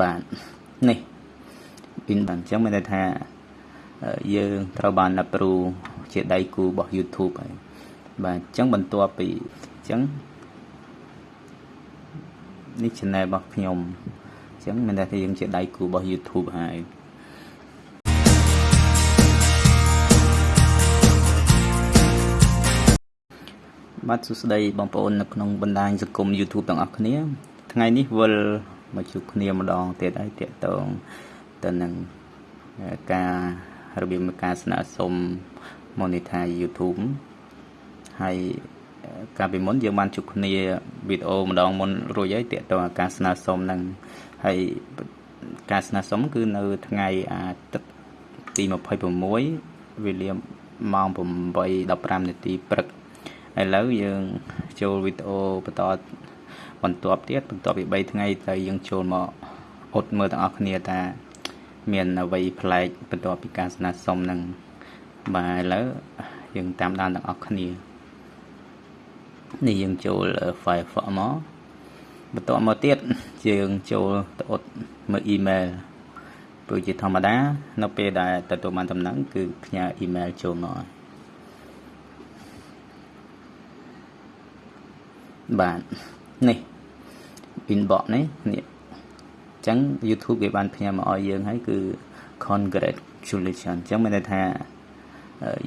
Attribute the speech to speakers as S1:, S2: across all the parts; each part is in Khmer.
S1: បាទនេះពីនបាទអញ្ចឹងមានន័យថាយើងត្រូវបាន approve ជាដៃគូរបស់ YouTube ហើយបាទអញ្ចឹងបន្ទាប់ពីអញ្ចឹងនេះ channel របស់ខ្ញុំអញ្ចឹងមានន័យថាយើងជាដៃគូរបស់ YouTube ហើយបាទសួស្តីបងប្អូននៅក្នុងបណ្ដាញសង្គម YouTube ទាំងអស់គ្នា ថ្ងៃនេះវិល មកជួបគ្នាម្ដងទៀតហើយតាក់ទងទៅនឹងការរបៀបនៃការស្នើសុំ monetize YouTube ហើយកាលពីមុនយើងបានជួបគ្នាវីដេអូម្ដងមុនរួចហើយតាក់ទងការស្នើសុំហ្នឹងហើយការស្នើសុំគឺនៅថ្ងៃអាទិត្យទី26វេលាម៉ោង8:15នាទីព្រឹកឥឡូវយើងចូលវីដេអូបន្ត បន្ទាប់ទៀតបន្ទាប់ពី3ថ្ងៃទៅយើងចូលមកអត់មើលទាំងអស់គ្នាថា មានអ្វីប្លែកបន្ទាប់ពីការស្នើសុំនឹងបាទឥឡូវយើងតាមដានទាំងអស់គ្នានេះយើងចូល Firefox មកបន្ទាប់មកទៀតយើងចូលទៅអត់មើល email ព្រោះជាធម្មតា នៅពេលដែលទទួលបានដំណឹងគឺផ្ញើ email ចូលមកបាទ នេះ inbox នេះនេះអញ្ចឹង YouTube គេបានផ្ញើមកឲ្យយើងហើយគឺ congratulations អញ្ចឹងមានន័យថា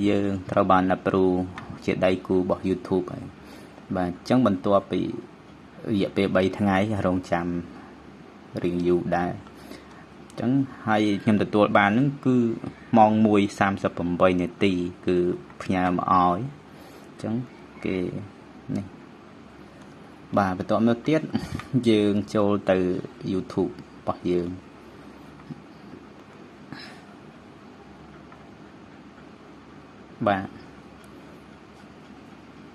S1: យើងត្រូវបាន approve ជាដៃគូរបស់ YouTube ហើយបាទអញ្ចឹងបន្ទាប់ពីរយៈពេល3ថ្ងៃរងចាំរៀងយូរដែរអញ្ចឹងហើយខ្ញុំទទួលបានហ្នឹងគឺម៉ោង1:38នាទី គឺផ្ញើមកឲ្យអញ្ចឹងគេនេះ បាទបន្ទាប់មកទៀតយើងចូលទៅ YouTube របស់យើងបាទ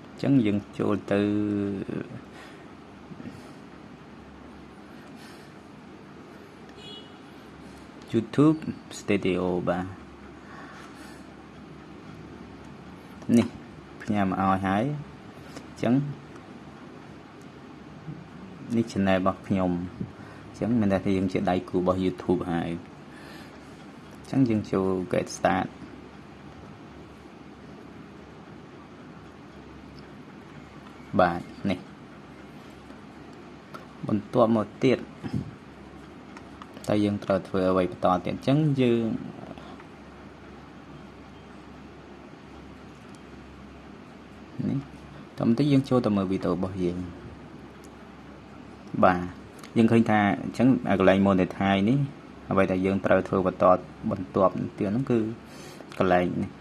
S1: អញ្ចឹងយើងចូលទៅ YouTube Studio បាទនេះផ្ញើមកឲ្យហើយអញ្ចឹង នេះ channel របស់ខ្ញុំអញ្ចឹងមានតែថាយើងជាដៃគូរបស់ YouTube ហើយអញ្ចឹងយើងចូល get start បាទនេះបន្ទាប់មកទៀតតើយើងត្រូវធ្វើអ្វីបន្តទៀតអញ្ចឹងយើងនេះតោះបន្តិចយើងចូលទៅមើលវីដេអូរបស់យើង បាទយើងឃើញថាអញ្ចឹងកន្លែង monetize នេះអ្វីដែលយើងត្រូវធ្វើបន្តបន្ទាប់ទៀតហ្នឹងគឺកន្លែងនេះ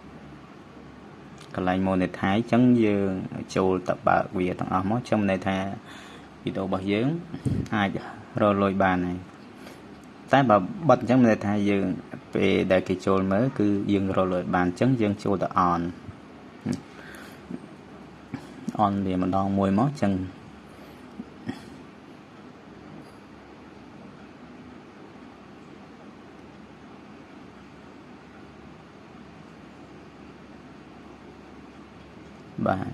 S1: កន្លែង monetize អញ្ចឹងយើងចូលទៅបើកវាទាំងអស់មកខ្ញុំន័យថាវីដេអូរបស់យើងអាចរកលុយបានហើយតែបើបិទអញ្ចឹងមានន័យថាយើងពេលដែលគេចូលមើលគឺយើងរកលុយបានអញ្ចឹងយើងចូលទៅ on on វាម្ដងមួយមកអញ្ចឹង បាទ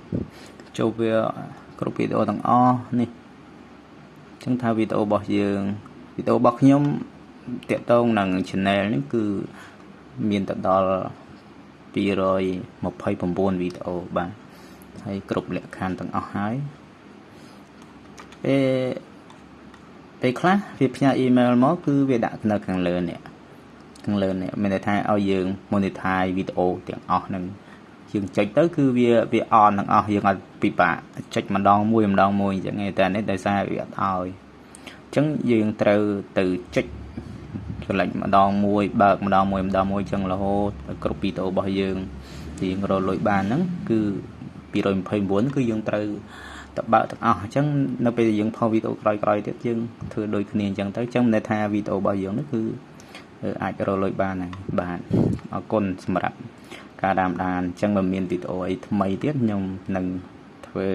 S1: ចូលវាគ្រប់វីដេអូទាំងអស់នេះអញ្ចឹងថាវីដេអូរបស់យើងវីដេអូរបស់ខ្ញុំតាក់ទងនឹង channel នេះគឺមានទៅដល់229វីដេអូបាទហើយគ្រប់លក្ខខណ្ឌទាំងអស់ហើយពេលពេលខ្លះវាផ្ញើអ៊ីមែលមកគឺវាដាក់នៅខាងលើនេះខាងលើនេះមានន័យថាឲ្យយើង monetize វីដេអូទាំងអស់ហ្នឹង យើងចុចទៅគឺវាវាអនទាំងអស់យើងអត់ពិបាកចុចម្ដងមួយម្ដងមួយអញ្ចឹងឯតែនេះដោយសារវាអត់ឲ្យអញ្ចឹងយើងត្រូវទៅចុចចលិចម្ដងមួយបើកម្ដងមួយម្ដងមួយអញ្ចឹងរហូតគ្រប់វីដេអូរបស់យើងទីយើងរកលុយបានហ្នឹងគឺ229គឺយើងត្រូវទៅបើកទាំងអស់អញ្ចឹងនៅពេលយើងផុសវីដេអូក្រោយៗទៀតយើងធ្វើដូចគ្នាអញ្ចឹងទៅអញ្ចឹងមិនថាវីដេអូរបស់យើងនេះគឺអាចរកលុយបានហើយបាទអរគុណសម្រាប់ ការតាមដានអញ្ចឹងបើមានវីដេអូអីថ្មីទៀតខ្ញុំនឹងធ្វើ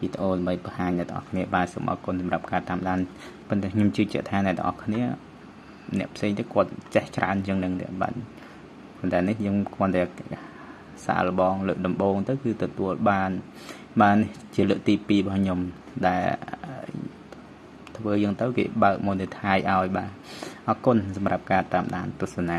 S1: វីដេអូដើម្បីបង្ហាញអ្នកទាំងអស់គ្នាបាទសូមអរគុណសម្រាប់ការតាមដានប៉ុន្តែខ្ញុំជឿជាក់ថាអ្នកទាំងអស់គ្នាអ្នកផ្សេងទៅគាត់ចេះច្រើនជាងនឹងទៀតបាទប៉ុន្តែនេះខ្ញុំគ្រាន់តែសាកល្បងលើកដំបូងទៅគឺទទួលបាន បានជាលើកទី2របស់ខ្ញុំដែលធ្វើយ៉ាងទៅគេបើក monetize ឲ្យបាទអរគុណសម្រាប់ការតាមដានទស្សនា